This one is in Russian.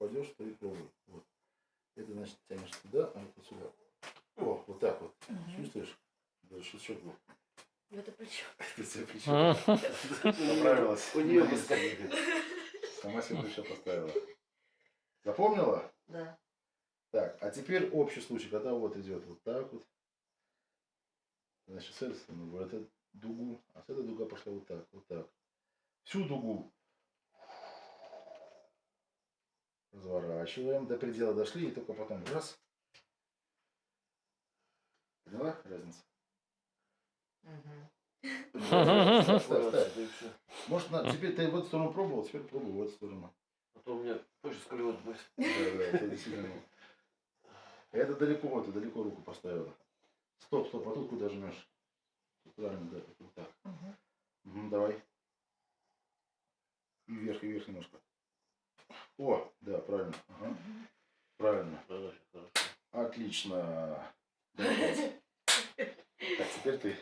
попадешь, то и плавай. Вот. Это значит тянешь туда, а это сюда. О, вот так вот. Угу. Чувствуешь? Даже шестьсот был. Это плечо. Это плечо. А. Поправилась. У нее поставили. Сама себе плечо поставила. Запомнила? Да. Так, а теперь общий случай, когда вот идет вот так вот. Значит, с этой стороны, вот эту дугу, а с этой дуга пошла вот так, вот так. Всю дугу разворачиваем, до предела дошли, и только потом раз. Поняла всё. Может, на, теперь ты в эту сторону пробовал, теперь пробуй в эту сторону. А то у меня позже сколиоз будет. Да, да, это далеко, это далеко руку поставила. Стоп, стоп, а тут куда жмешь? Правильно, да, вот так. Давай. И вверх, и вверх немножко. О, да, правильно. Ага. Правильно. Хорошо, хорошо. Отлично. Так, теперь ты.